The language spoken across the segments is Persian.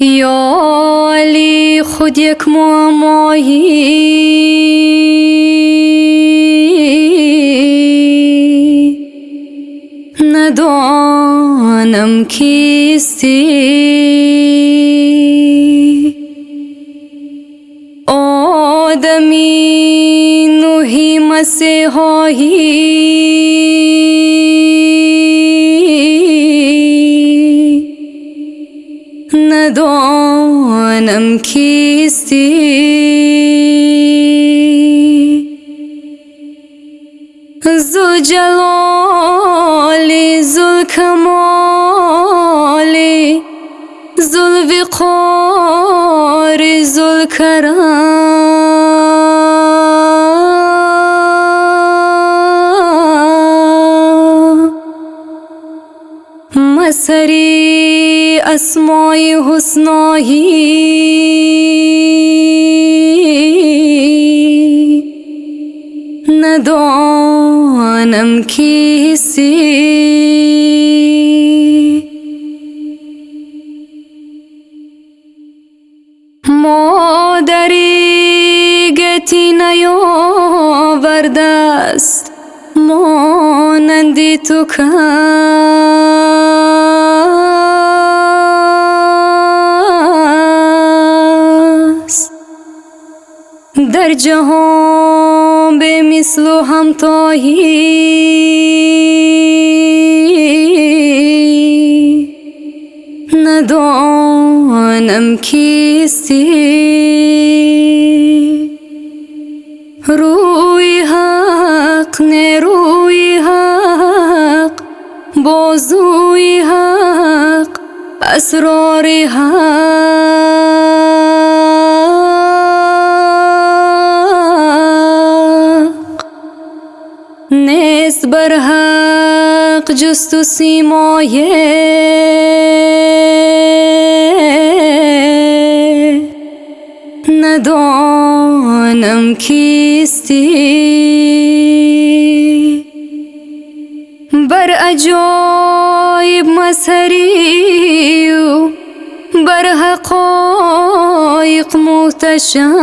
یا علی خود یک معمایی ندانم کیستی آدمی نوحی مسیحایی دونم کیستی؟ زو جلالی زل کمالی زل وقاری زل کرم مسری асмои ҳусноҳӣ. Надонам киси. Модари гати наёвардааст монанди ту кам در جهان به مثل و همتایی. ندانم کیستی. روی حق نه روی حق بازوی حق اسرار حق. بر حق جست و سیمایه ندانم کیستی. بر عجایب مظهری و بر حقایق محتشم.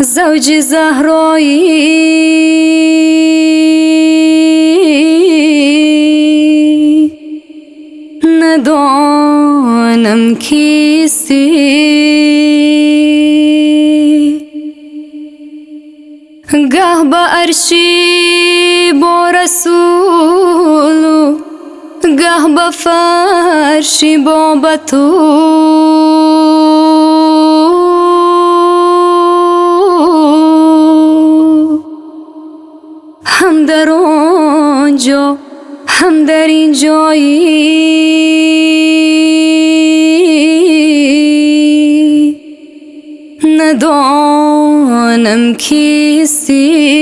زوج زهرایی ندانم کیستی گه به عرشی با رسول و گه به فرشی با بتو هم در آنجا هم در این جایی. ندانم کیستی.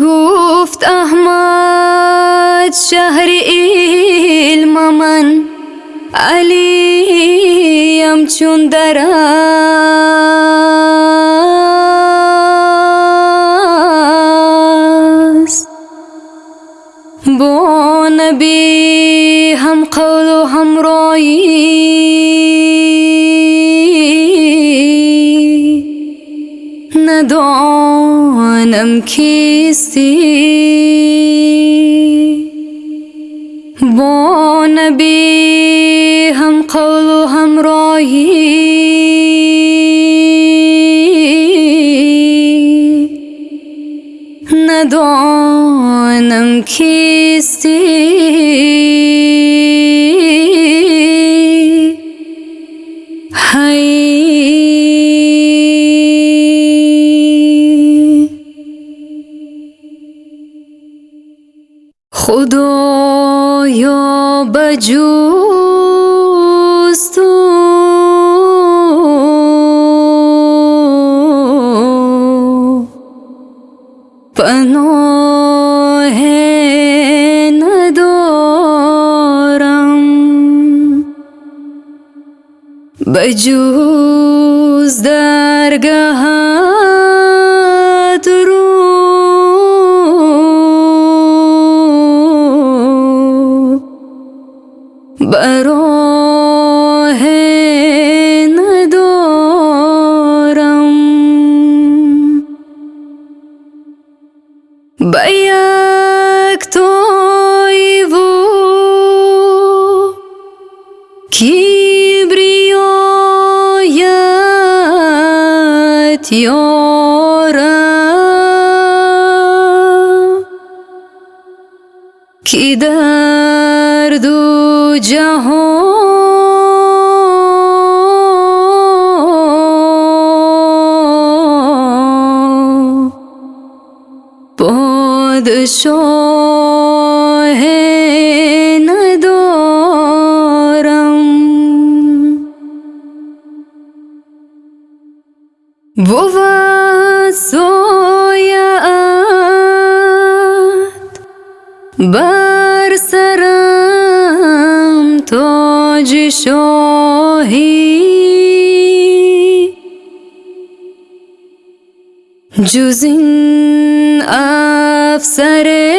گفت احمد شهر علم من علیم چون است نبی هم قول و هم رایی ندانم کیستی. با نبی هم قول و هم رایی ندانم کیستی. خدایا بجوز تو بجوز روز درگهت رو براه ندارم به یارم کی در دو جهان پادشاه бувад сояат бар сарам тоҷи шоҳӣ. Ҷуз ин афсаре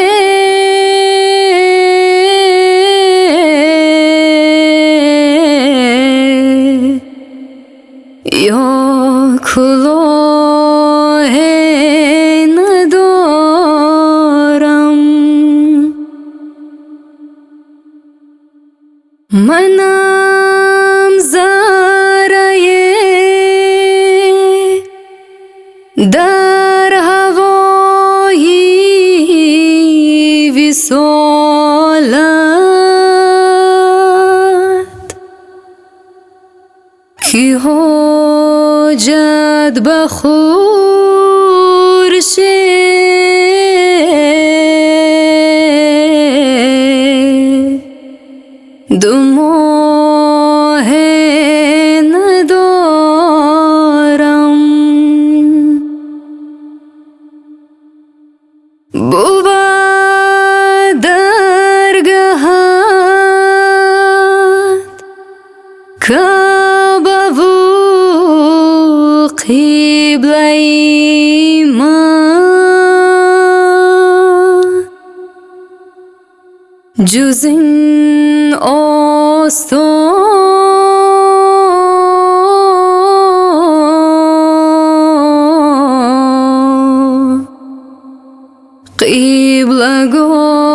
मनां जारये। दर्हवो हि विसल कि जद्बहुरश دو ماه ندارم بود درگهت کعبه و Qibla go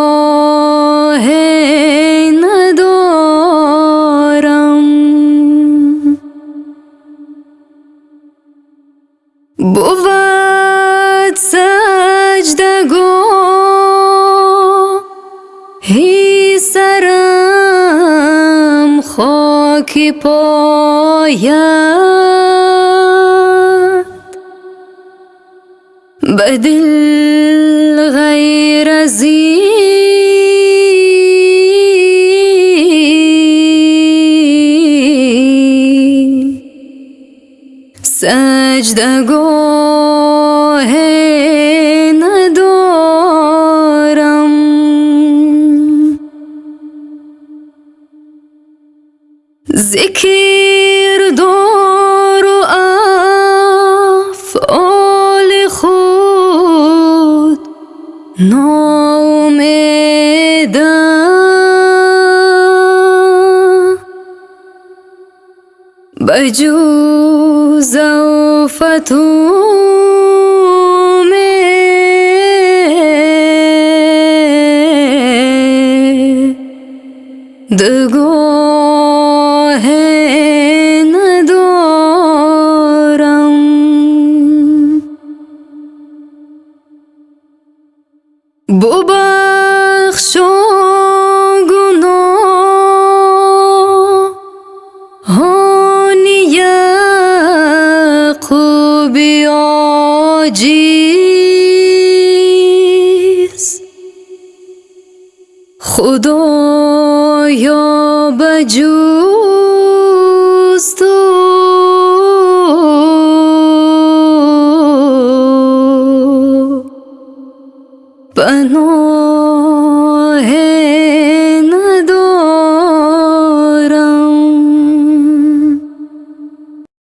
خاکی پاید به دل غیر از سجدگاه номеда ба ҷуз завфатум The goal. بخشا گناه هانی یعقوبی آجیز بجوز تو